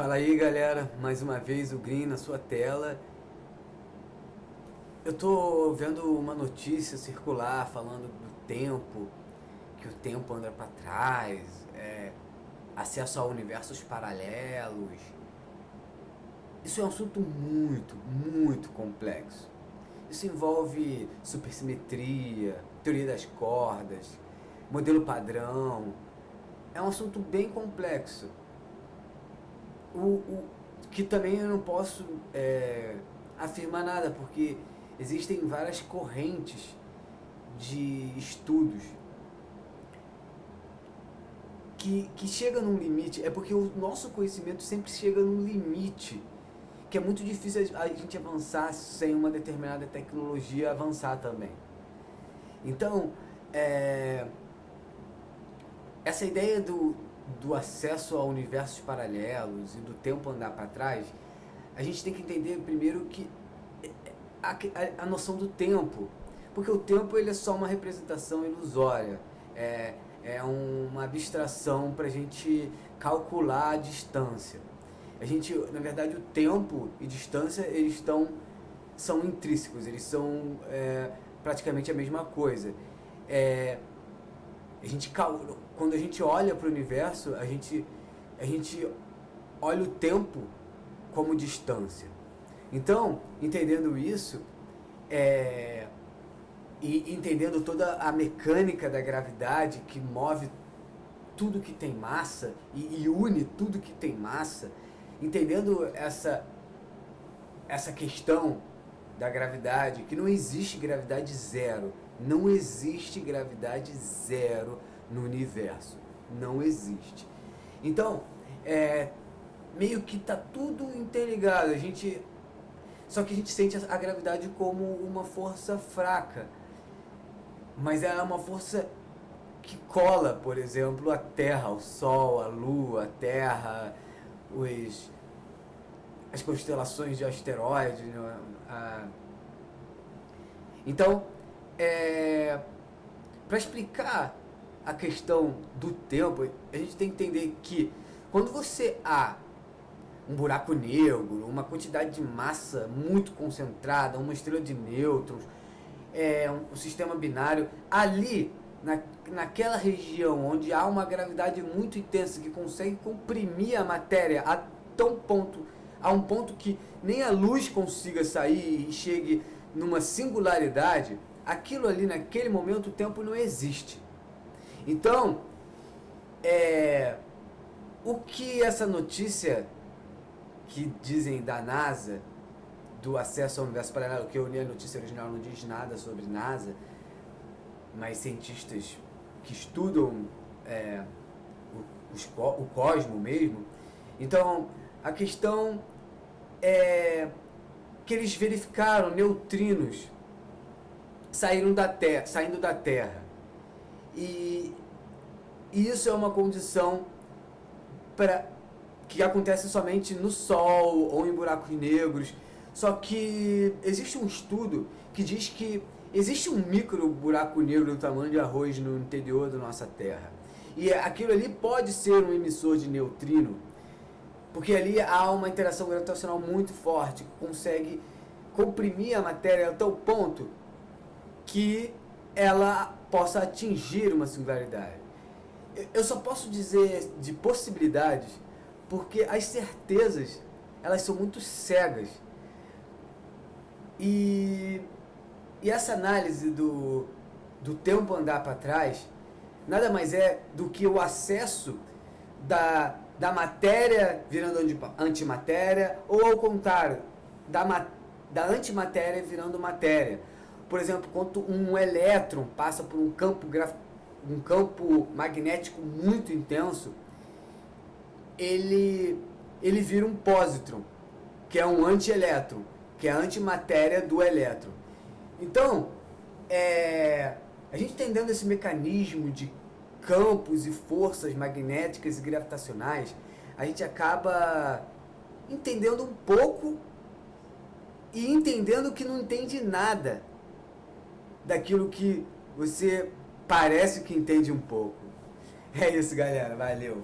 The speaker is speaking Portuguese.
Fala aí galera, mais uma vez o Green na sua tela. Eu tô vendo uma notícia circular falando do tempo, que o tempo anda para trás, é, acesso a universos paralelos. Isso é um assunto muito, muito complexo. Isso envolve supersimetria, teoria das cordas, modelo padrão. É um assunto bem complexo o, o, que também eu não posso é, afirmar nada, porque existem várias correntes de estudos que, que chega num limite, é porque o nosso conhecimento sempre chega num limite, que é muito difícil a gente avançar sem uma determinada tecnologia avançar também. Então, é, essa ideia do, do acesso a universos paralelos e do tempo andar para trás, a gente tem que entender primeiro que a, a, a, noção do tempo, porque o tempo ele é só uma representação ilusória, é, é uma abstração para a gente calcular a distância. A gente, na verdade, o tempo e distância eles estão são intrínsecos, eles são é, praticamente a mesma coisa. É, a gente, quando a gente olha para o universo, a gente, a gente olha o tempo como distância. Então, entendendo isso, é, e entendendo toda a mecânica da gravidade que move tudo que tem massa e, e une tudo que tem massa, entendendo essa, essa questão da gravidade, que não existe gravidade zero, não existe gravidade zero no universo. Não existe. Então, é, meio que tá tudo interligado. A gente, só que a gente sente a gravidade como uma força fraca. Mas ela é uma força que cola, por exemplo, a Terra, o Sol, a Lua, a Terra, os, as constelações de asteroides. Né? A, então, é, para explicar a questão do tempo, a gente tem que entender que quando você há um buraco negro, uma quantidade de massa muito concentrada, uma estrela de nêutrons, é, um, um sistema binário, ali, na, naquela região onde há uma gravidade muito intensa que consegue comprimir a matéria a tão ponto, a um ponto que nem a luz consiga sair e chegue numa singularidade, aquilo ali naquele momento o tempo não existe. Então, é, o que essa notícia que dizem da NASA, do acesso ao universo paralelo, que eu li a notícia original não diz nada sobre NASA, mas cientistas que estudam é, o, o cosmo mesmo. Então, a questão é que eles verificaram neutrinos saíram da terra, saindo da Terra. E isso é uma condição para que acontece somente no Sol ou em buracos negros. Só que existe um estudo que diz que existe um micro buraco negro do tamanho de arroz no interior da nossa Terra. E aquilo ali pode ser um emissor de neutrino, porque ali há uma interação gravitacional muito forte, que consegue comprimir a matéria a tal ponto que ela possa atingir uma singularidade. Eu só posso dizer de possibilidades porque as certezas elas são muito cegas. E, e essa análise do, do tempo andar para trás nada mais é do que o acesso da, da matéria virando antimatéria ou ao contrário, da, da antimatéria virando matéria. Por exemplo, quando um elétron passa por um campo, um campo magnético muito intenso, ele, ele vira um pósitron, que é um antielétron, que é a antimatéria do elétron. Então, é, a gente entendendo esse mecanismo de campos e forças magnéticas e gravitacionais, a gente acaba entendendo um pouco e entendendo que não entende nada daquilo que você parece que entende um pouco. É isso, galera. Valeu.